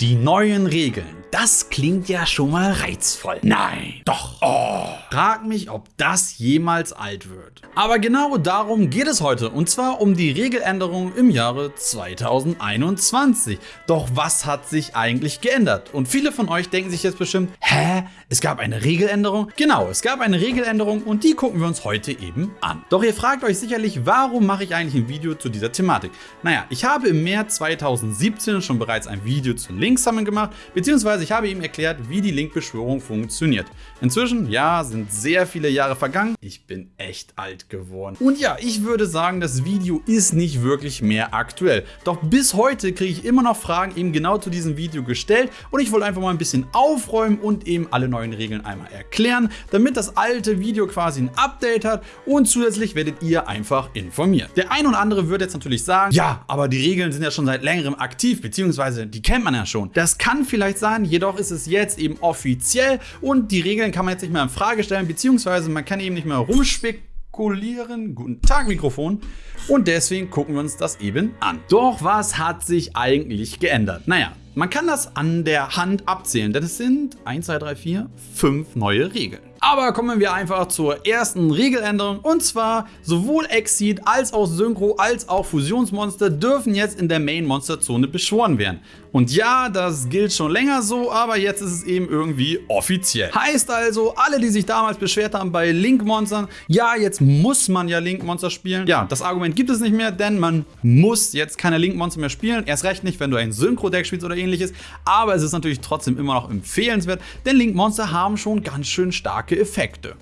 Die neuen Regeln. Das klingt ja schon mal reizvoll. Nein, doch. Oh. Frag mich, ob das jemals alt wird. Aber genau darum geht es heute und zwar um die Regeländerung im Jahre 2021. Doch was hat sich eigentlich geändert? Und viele von euch denken sich jetzt bestimmt, hä, es gab eine Regeländerung? Genau, es gab eine Regeländerung und die gucken wir uns heute eben an. Doch ihr fragt euch sicherlich, warum mache ich eigentlich ein Video zu dieser Thematik? Naja, ich habe im März 2017 schon bereits ein Video zu Linksammeln gemacht, beziehungsweise beziehungsweise ich habe ihm erklärt, wie die Link-Beschwörung funktioniert. Inzwischen, ja, sind sehr viele Jahre vergangen. Ich bin echt alt geworden. Und ja, ich würde sagen, das Video ist nicht wirklich mehr aktuell. Doch bis heute kriege ich immer noch Fragen eben genau zu diesem Video gestellt und ich wollte einfach mal ein bisschen aufräumen und eben alle neuen Regeln einmal erklären, damit das alte Video quasi ein Update hat und zusätzlich werdet ihr einfach informiert. Der ein oder andere wird jetzt natürlich sagen, ja, aber die Regeln sind ja schon seit längerem aktiv, beziehungsweise die kennt man ja schon. Das kann vielleicht sein, jedoch ist es jetzt eben offiziell und die Regeln kann man jetzt nicht mehr in Frage stellen, beziehungsweise man kann eben nicht mehr rumspekulieren. Guten Tag, Mikrofon. Und deswegen gucken wir uns das eben an. Doch was hat sich eigentlich geändert? Naja, man kann das an der Hand abzählen, denn es sind 1, 2, 3, 4, 5 neue Regeln. Aber kommen wir einfach zur ersten Regeländerung und zwar sowohl Exceed als auch Synchro als auch Fusionsmonster dürfen jetzt in der Main Monster Zone beschworen werden. Und ja, das gilt schon länger so, aber jetzt ist es eben irgendwie offiziell. Heißt also, alle die sich damals beschwert haben bei Link Monstern, ja jetzt muss man ja Link Monster spielen. Ja, das Argument gibt es nicht mehr, denn man muss jetzt keine Link Monster mehr spielen. Erst recht nicht, wenn du ein Synchro Deck spielst oder ähnliches. Aber es ist natürlich trotzdem immer noch empfehlenswert, denn Link Monster haben schon ganz schön starke starke Effekte.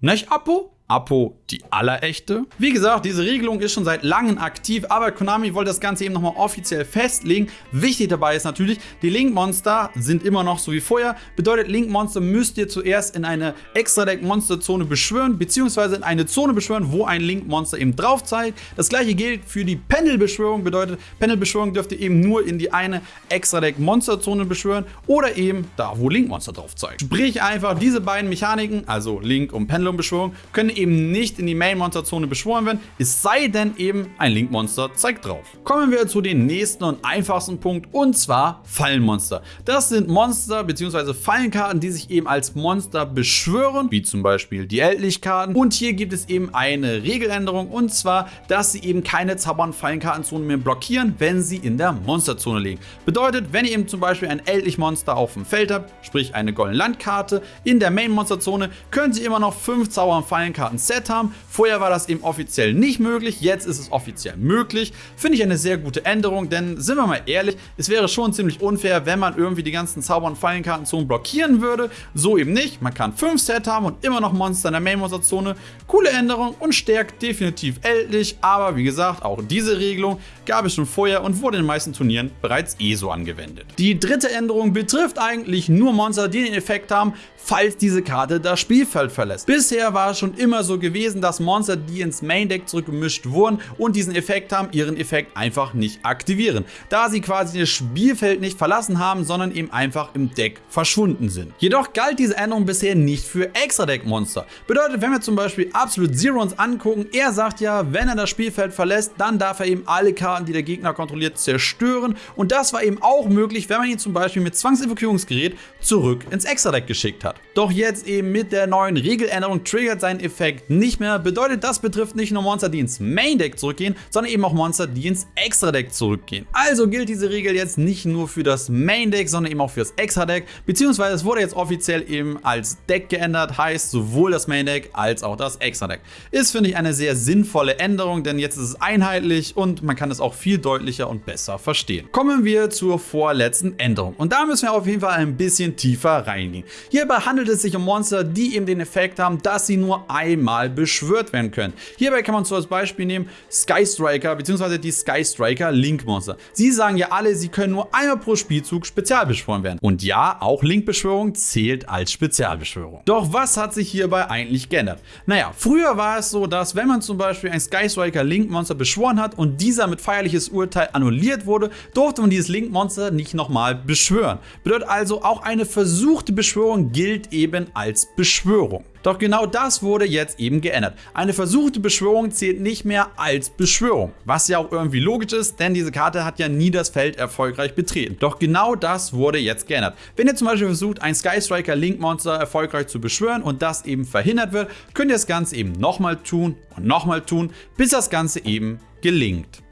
Nicht, Apo? Apo die allerechte. Wie gesagt, diese Regelung ist schon seit langem aktiv, aber Konami wollte das Ganze eben nochmal offiziell festlegen. Wichtig dabei ist natürlich, die Link-Monster sind immer noch so wie vorher. Bedeutet, Link-Monster müsst ihr zuerst in eine Extra-Deck-Monster-Zone beschwören, beziehungsweise in eine Zone beschwören, wo ein Link-Monster eben drauf zeigt. Das gleiche gilt für die Panel-Beschwörung, bedeutet, Panel-Beschwörung dürft ihr eben nur in die eine Extra-Deck-Monster-Zone beschwören oder eben da, wo Link-Monster drauf zeigt. Sprich einfach, diese beiden Mechaniken, also Link- und Pendulum-Beschwörung, können eben nicht in die Main-Monster-Zone beschworen werden, es sei denn eben ein Link-Monster zeigt drauf. Kommen wir zu dem nächsten und einfachsten Punkt und zwar Fallenmonster. Das sind Monster bzw. Fallenkarten, die sich eben als Monster beschwören, wie zum Beispiel die Ältlichkarten. Und hier gibt es eben eine Regeländerung und zwar, dass sie eben keine Zaubern Fallenkartenzone mehr blockieren, wenn sie in der Monsterzone liegen. Bedeutet, wenn ihr eben zum Beispiel ein Ältlich-Monster auf dem Feld habt, sprich eine goldene Landkarte, in der Main-Monsterzone, können sie immer noch 5 Zaubern Fallenkarten Set haben. Vorher war das eben offiziell nicht möglich, jetzt ist es offiziell möglich. Finde ich eine sehr gute Änderung, denn sind wir mal ehrlich, es wäre schon ziemlich unfair, wenn man irgendwie die ganzen Zauber- und Fallenkartenzonen blockieren würde. So eben nicht. Man kann 5 Set haben und immer noch Monster in der Main-Monster-Zone. Coole Änderung und stärkt definitiv ältlich, aber wie gesagt, auch diese Regelung gab es schon vorher und wurde in den meisten Turnieren bereits eh so angewendet. Die dritte Änderung betrifft eigentlich nur Monster, die den Effekt haben, falls diese Karte das Spielfeld verlässt. Bisher war es schon immer so gewesen, dass Monster, die ins Main Deck zurückgemischt wurden und diesen Effekt haben, ihren Effekt einfach nicht aktivieren, da sie quasi das Spielfeld nicht verlassen haben, sondern eben einfach im Deck verschwunden sind. Jedoch galt diese Änderung bisher nicht für Extra-Deck-Monster. Bedeutet, wenn wir zum Beispiel Absolute Zero uns angucken, er sagt ja, wenn er das Spielfeld verlässt, dann darf er eben alle Karten, die der Gegner kontrolliert, zerstören und das war eben auch möglich, wenn man ihn zum Beispiel mit Zwangsevakuierungsgerät zurück ins Extra-Deck geschickt hat. Doch jetzt eben mit der neuen Regeländerung triggert sein Effekt nicht mehr. Bedeutet, das betrifft nicht nur Monster, die ins Main Deck zurückgehen, sondern eben auch Monster, die ins Extra Deck zurückgehen. Also gilt diese Regel jetzt nicht nur für das Main Deck, sondern eben auch für das Extra Deck, beziehungsweise es wurde jetzt offiziell eben als Deck geändert, heißt sowohl das Main Deck als auch das Extra Deck. Ist, finde ich, eine sehr sinnvolle Änderung, denn jetzt ist es einheitlich und man kann es auch viel deutlicher und besser verstehen. Kommen wir zur vorletzten Änderung und da müssen wir auf jeden Fall ein bisschen tiefer reingehen. Hierbei handelt es sich um Monster, die eben den Effekt haben, dass sie nur einmal beschwört werden können. Hierbei kann man so als Beispiel nehmen Sky Striker bzw. die Sky Striker Link Monster. Sie sagen ja alle, sie können nur einmal pro Spielzug spezialbeschworen werden. Und ja, auch Link-Beschwörung zählt als Spezialbeschwörung. Doch was hat sich hierbei eigentlich geändert? Naja, früher war es so, dass wenn man zum Beispiel ein Sky Striker Link Monster beschworen hat und dieser mit feierliches Urteil annulliert wurde, durfte man dieses Link Monster nicht nochmal beschwören. Bedeutet also, auch eine versuchte Beschwörung gilt eben als Beschwörung. Doch genau das wurde jetzt eben geändert. Eine versuchte Beschwörung zählt nicht mehr als Beschwörung, was ja auch irgendwie logisch ist, denn diese Karte hat ja nie das Feld erfolgreich betreten. Doch genau das wurde jetzt geändert. Wenn ihr zum Beispiel versucht, ein Sky Striker Link Monster erfolgreich zu beschwören und das eben verhindert wird, könnt ihr das Ganze eben nochmal tun und nochmal tun, bis das Ganze eben gelingt.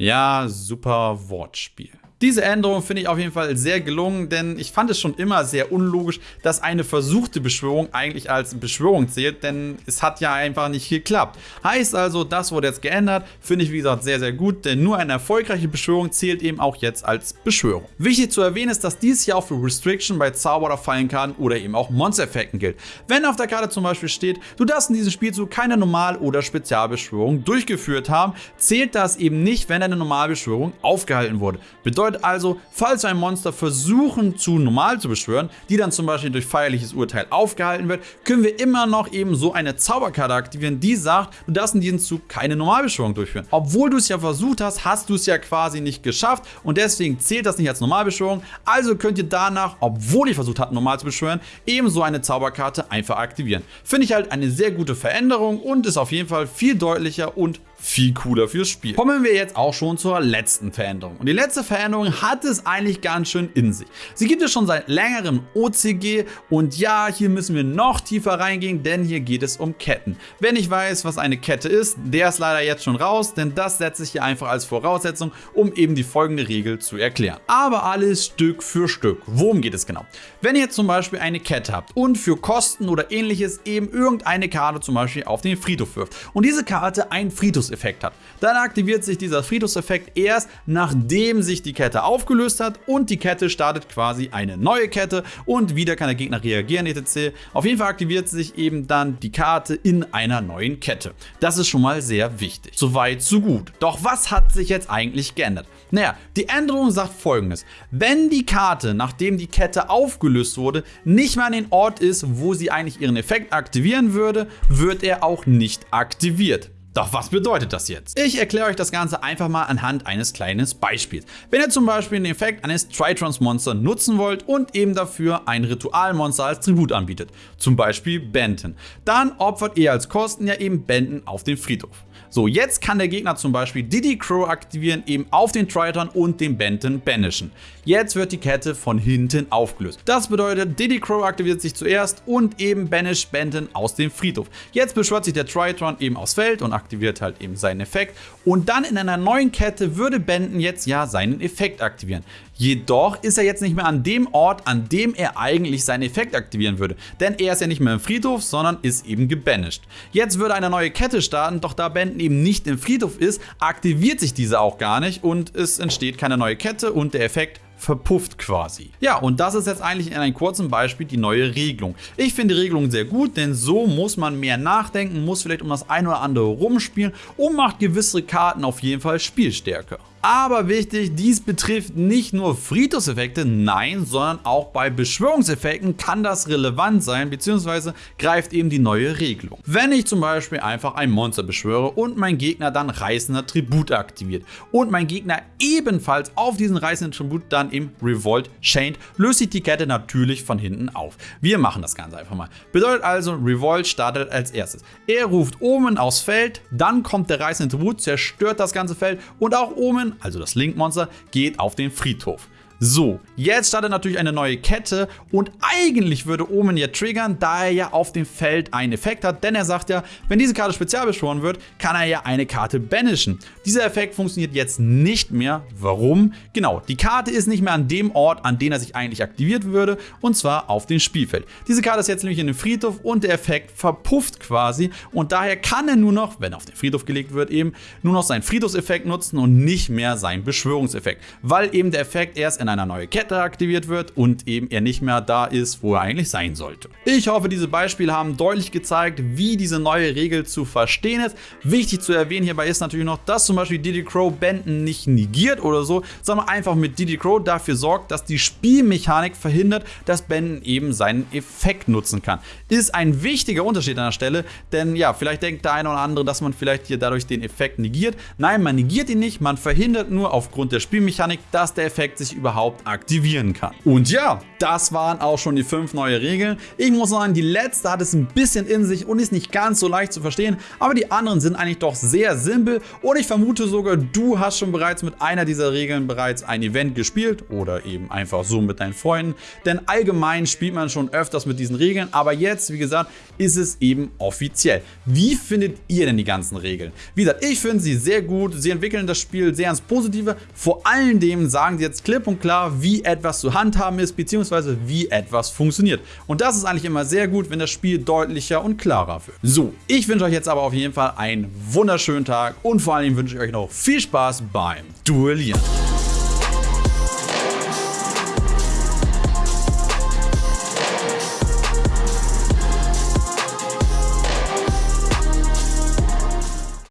Ja, super Wortspiel. Diese Änderung finde ich auf jeden Fall sehr gelungen, denn ich fand es schon immer sehr unlogisch, dass eine versuchte Beschwörung eigentlich als Beschwörung zählt, denn es hat ja einfach nicht geklappt. Heißt also, das wurde jetzt geändert, finde ich wie gesagt sehr, sehr gut, denn nur eine erfolgreiche Beschwörung zählt eben auch jetzt als Beschwörung. Wichtig zu erwähnen ist, dass dies hier auch für Restriction bei Zauber- oder Fallenkarten oder eben auch Monster-Effekten gilt. Wenn auf der Karte zum Beispiel steht, du darfst in diesem Spielzug keine Normal- oder Spezialbeschwörung durchgeführt haben, zählt das eben nicht, wenn eine Normalbeschwörung aufgehalten wurde. Bedeutet bedeutet also, falls ein Monster versuchen zu normal zu beschwören, die dann zum Beispiel durch feierliches Urteil aufgehalten wird, können wir immer noch eben so eine Zauberkarte aktivieren, die sagt, du darfst in diesem Zug keine Normalbeschwörung durchführen. Obwohl du es ja versucht hast, hast du es ja quasi nicht geschafft und deswegen zählt das nicht als Normalbeschwörung. Also könnt ihr danach, obwohl ihr versucht habt, normal zu beschwören, ebenso eine Zauberkarte einfach aktivieren. Finde ich halt eine sehr gute Veränderung und ist auf jeden Fall viel deutlicher und viel cooler fürs Spiel. Kommen wir jetzt auch schon zur letzten Veränderung. Und die letzte Veränderung hat es eigentlich ganz schön in sich. Sie gibt es schon seit längerem OCG und ja, hier müssen wir noch tiefer reingehen, denn hier geht es um Ketten. Wer nicht weiß, was eine Kette ist, der ist leider jetzt schon raus, denn das setze ich hier einfach als Voraussetzung, um eben die folgende Regel zu erklären. Aber alles Stück für Stück. Worum geht es genau? Wenn ihr zum Beispiel eine Kette habt und für Kosten oder ähnliches eben irgendeine Karte zum Beispiel auf den Friedhof wirft und diese Karte ein Friedhof Friedhofseffekt hat. Dann aktiviert sich dieser Friedhofseffekt erst, nachdem sich die Kette aufgelöst hat und die Kette startet quasi eine neue Kette und wieder kann der Gegner reagieren etc. Auf jeden Fall aktiviert sich eben dann die Karte in einer neuen Kette. Das ist schon mal sehr wichtig. Soweit, so gut. Doch was hat sich jetzt eigentlich geändert? Naja, die Änderung sagt folgendes. Wenn die Karte, nachdem die Kette aufgelöst wurde, nicht mehr an den Ort ist, wo sie eigentlich ihren Effekt aktivieren würde, wird er auch nicht aktiviert. Doch was bedeutet das jetzt? Ich erkläre euch das Ganze einfach mal anhand eines kleinen Beispiels. Wenn ihr zum Beispiel den Effekt eines Tritrons Monster nutzen wollt und eben dafür ein Ritualmonster als Tribut anbietet, zum Beispiel Benton, dann opfert ihr als Kosten ja eben Benton auf den Friedhof. So, jetzt kann der Gegner zum Beispiel Diddy Crow aktivieren, eben auf den Triton und den Benton banishen. Jetzt wird die Kette von hinten aufgelöst. Das bedeutet, Diddy Crow aktiviert sich zuerst und eben banish Benton aus dem Friedhof. Jetzt beschwört sich der Triton eben aufs Feld und aktiviert halt eben seinen Effekt. Und dann in einer neuen Kette würde Benton jetzt ja seinen Effekt aktivieren. Jedoch ist er jetzt nicht mehr an dem Ort, an dem er eigentlich seinen Effekt aktivieren würde. Denn er ist ja nicht mehr im Friedhof, sondern ist eben gebanished. Jetzt würde eine neue Kette starten, doch da Benton eben nicht im Friedhof ist, aktiviert sich diese auch gar nicht und es entsteht keine neue Kette und der Effekt verpufft quasi. Ja, und das ist jetzt eigentlich in einem kurzen Beispiel die neue Regelung. Ich finde die Regelung sehr gut, denn so muss man mehr nachdenken, muss vielleicht um das eine oder andere rumspielen und macht gewisse Karten auf jeden Fall spielstärker. Aber wichtig, dies betrifft nicht nur Friedhofseffekte, nein, sondern auch bei Beschwörungseffekten kann das relevant sein, beziehungsweise greift eben die neue Regelung. Wenn ich zum Beispiel einfach ein Monster beschwöre und mein Gegner dann reißender Tribut aktiviert und mein Gegner ebenfalls auf diesen reißenden Tribut dann im Revolt chained, löst sich die Kette natürlich von hinten auf. Wir machen das Ganze einfach mal. Bedeutet also, Revolt startet als erstes. Er ruft Omen aufs Feld, dann kommt der reißende Tribut, zerstört das ganze Feld und auch Omen also das Link-Monster, geht auf den Friedhof. So, jetzt startet natürlich eine neue Kette und eigentlich würde Omen ja triggern, da er ja auf dem Feld einen Effekt hat, denn er sagt ja, wenn diese Karte spezial beschworen wird, kann er ja eine Karte banishen. Dieser Effekt funktioniert jetzt nicht mehr. Warum? Genau, die Karte ist nicht mehr an dem Ort, an dem er sich eigentlich aktiviert würde, und zwar auf dem Spielfeld. Diese Karte ist jetzt nämlich in dem Friedhof und der Effekt verpufft quasi und daher kann er nur noch, wenn er auf den Friedhof gelegt wird, eben nur noch seinen Friedhofseffekt nutzen und nicht mehr seinen Beschwörungseffekt, weil eben der Effekt erst in in einer neue Kette aktiviert wird und eben er nicht mehr da ist, wo er eigentlich sein sollte. Ich hoffe, diese Beispiele haben deutlich gezeigt, wie diese neue Regel zu verstehen ist. Wichtig zu erwähnen hierbei ist natürlich noch, dass zum Beispiel Diddy Crow Benden nicht negiert oder so, sondern einfach mit Diddy Crow dafür sorgt, dass die Spielmechanik verhindert, dass Benden eben seinen Effekt nutzen kann. Ist ein wichtiger Unterschied an der Stelle, denn ja, vielleicht denkt der eine oder andere, dass man vielleicht hier dadurch den Effekt negiert. Nein, man negiert ihn nicht, man verhindert nur aufgrund der Spielmechanik, dass der Effekt sich überhaupt überhaupt aktivieren kann. Und ja, das waren auch schon die fünf neue Regeln. Ich muss sagen, die letzte hat es ein bisschen in sich und ist nicht ganz so leicht zu verstehen, aber die anderen sind eigentlich doch sehr simpel und ich vermute sogar, du hast schon bereits mit einer dieser Regeln bereits ein Event gespielt oder eben einfach so mit deinen Freunden, denn allgemein spielt man schon öfters mit diesen Regeln, aber jetzt, wie gesagt, ist es eben offiziell. Wie findet ihr denn die ganzen Regeln? Wie gesagt, ich finde sie sehr gut, sie entwickeln das Spiel sehr ins Positive, vor allen Dingen sagen sie jetzt klipp und klar, wie etwas zu handhaben ist, beziehungsweise wie etwas funktioniert. Und das ist eigentlich immer sehr gut, wenn das Spiel deutlicher und klarer wird. So, ich wünsche euch jetzt aber auf jeden Fall einen wunderschönen Tag und vor allem wünsche ich euch noch viel Spaß beim Duellieren.